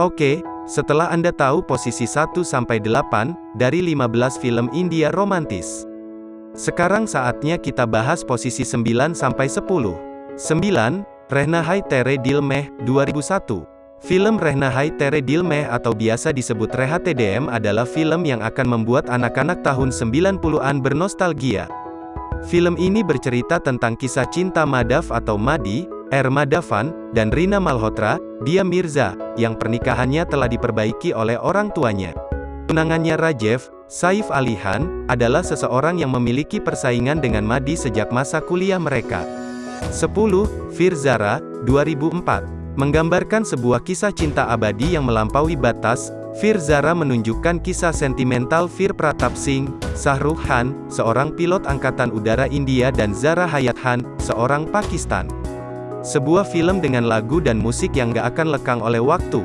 Oke, setelah Anda tahu posisi 1-8 dari 15 film India romantis. Sekarang saatnya kita bahas posisi 9-10. 9. Rehna Hai Tere Dil Meh, 2001. Film Rehna Hai Tere Dil Meh atau biasa disebut Reha TDM adalah film yang akan membuat anak-anak tahun 90-an bernostalgia. Film ini bercerita tentang kisah cinta Madhav atau Madi, R. Madhavan, dan Rina Malhotra, dia Mirza, yang pernikahannya telah diperbaiki oleh orang tuanya. Tunangannya Rajev, Saif Ali Khan, adalah seseorang yang memiliki persaingan dengan Madi sejak masa kuliah mereka. 10. Firzara, 2004. Menggambarkan sebuah kisah cinta abadi yang melampaui batas, Fir Zara menunjukkan kisah sentimental Fir Pratap Singh, Shahrukh Khan, seorang pilot Angkatan Udara India dan Zara Hayat Khan, seorang Pakistan. Sebuah film dengan lagu dan musik yang gak akan lekang oleh waktu.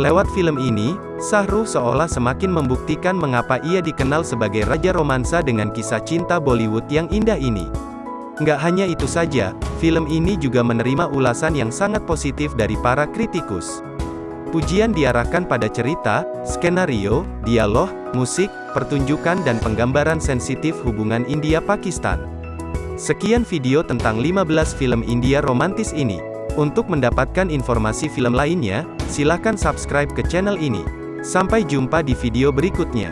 Lewat film ini, Shahrukh seolah semakin membuktikan mengapa ia dikenal sebagai Raja Romansa dengan kisah cinta Bollywood yang indah ini. Nggak hanya itu saja, film ini juga menerima ulasan yang sangat positif dari para kritikus. Pujian diarahkan pada cerita, skenario, dialog, musik, pertunjukan dan penggambaran sensitif hubungan India-Pakistan. Sekian video tentang 15 film India romantis ini. Untuk mendapatkan informasi film lainnya, silakan subscribe ke channel ini. Sampai jumpa di video berikutnya.